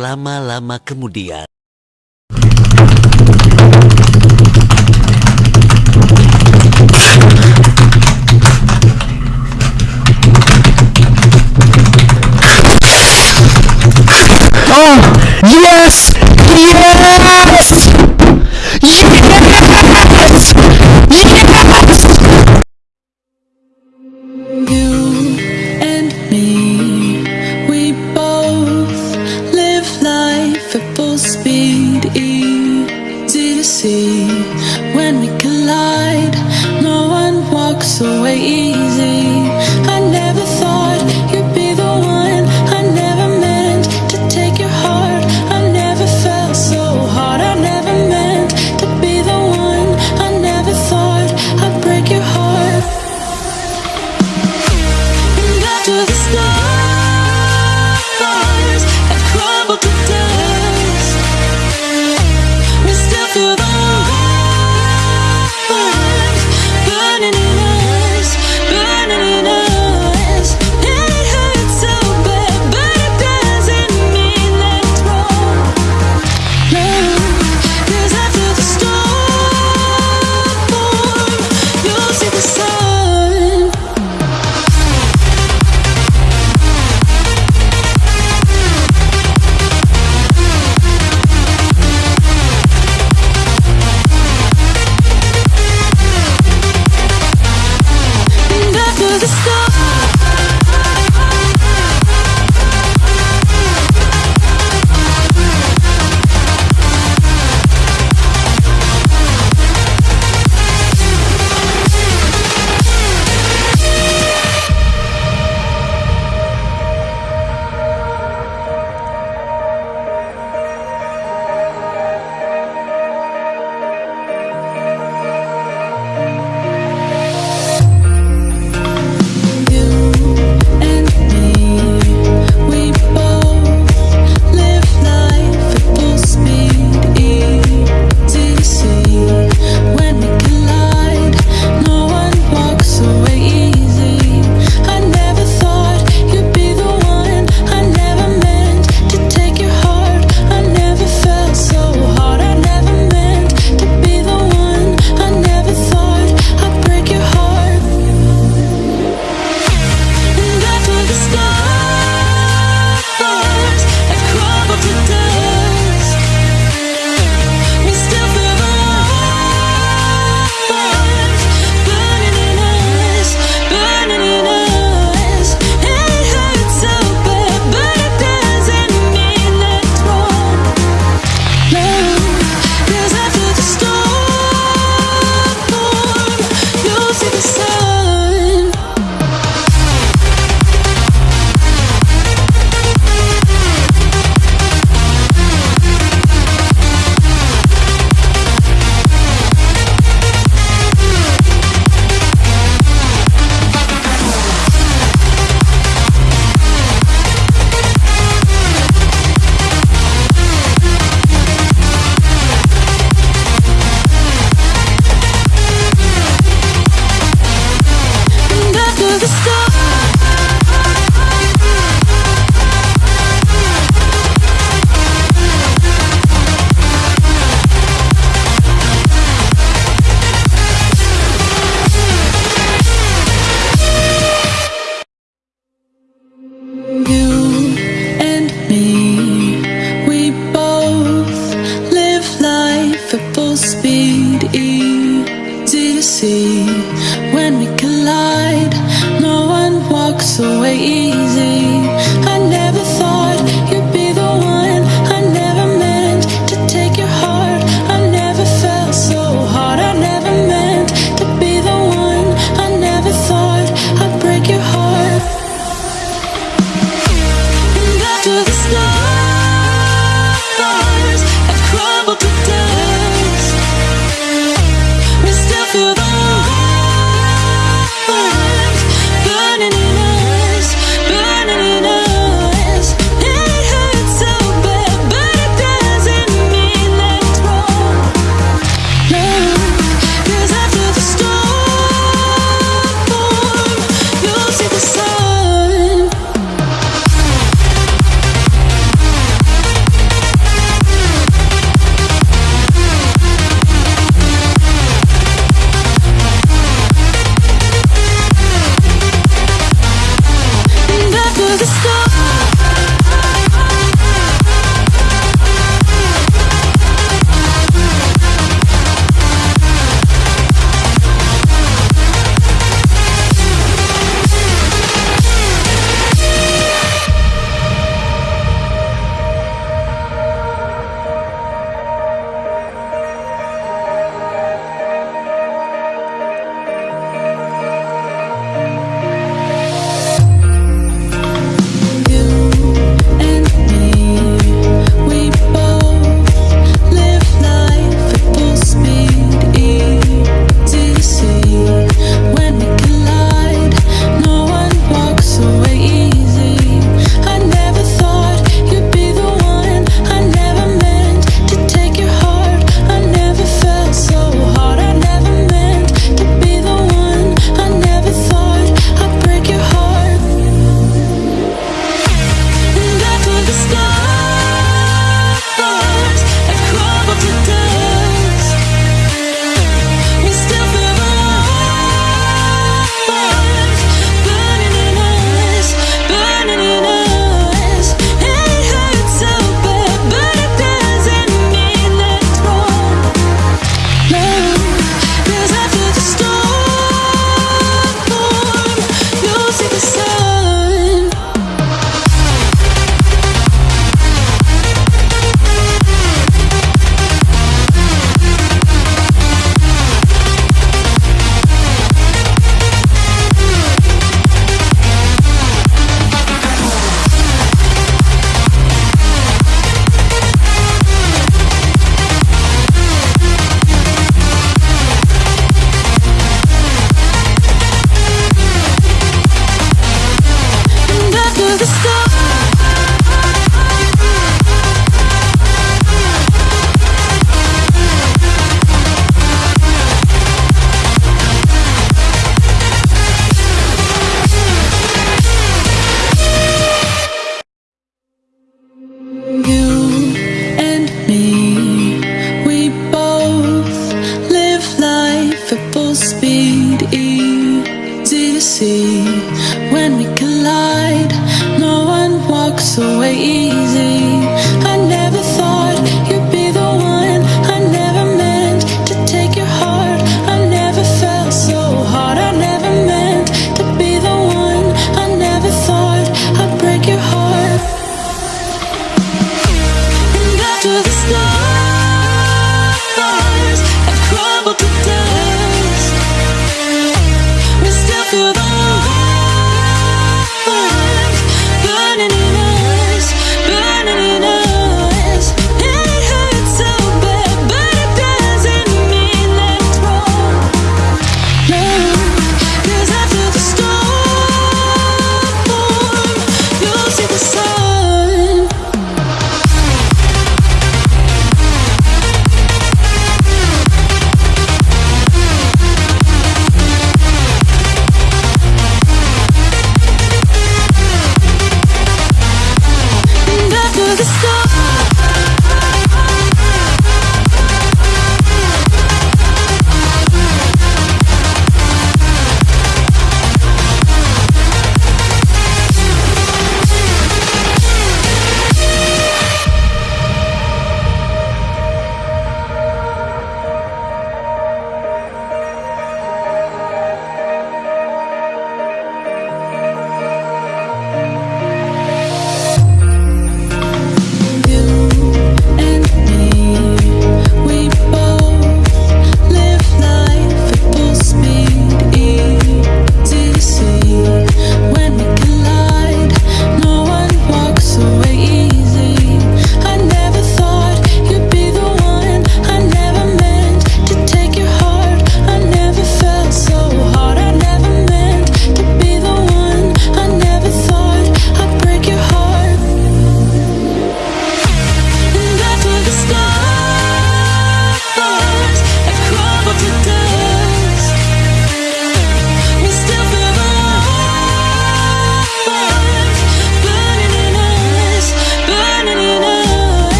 Berlama-lama kemudian. Oh! Yes! Yes! Yes!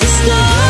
The stars